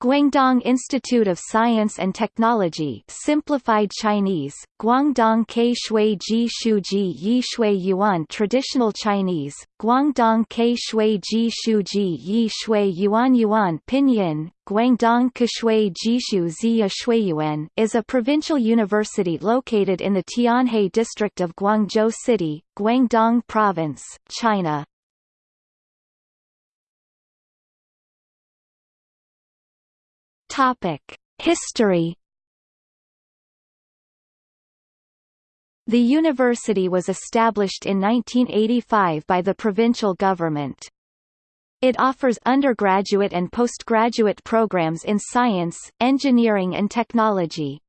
Guangdong Institute of Science and Technology simplified Chinese, Guangdong Ke Shui Ji Shu Ji Yi Shui Yuan Traditional Chinese, Guangdong Ke Shui Ji Shu Ji Yi Shui Yuan Yuan Pinyin, Guangdong Keshui Jishu Ziya Shuiyuan is a provincial university located in the Tianhe district of Guangzhou City, Guangdong Province, China. Topic: History. The university was established in 1985 by the provincial government. It offers undergraduate and postgraduate programs in science, engineering and technology.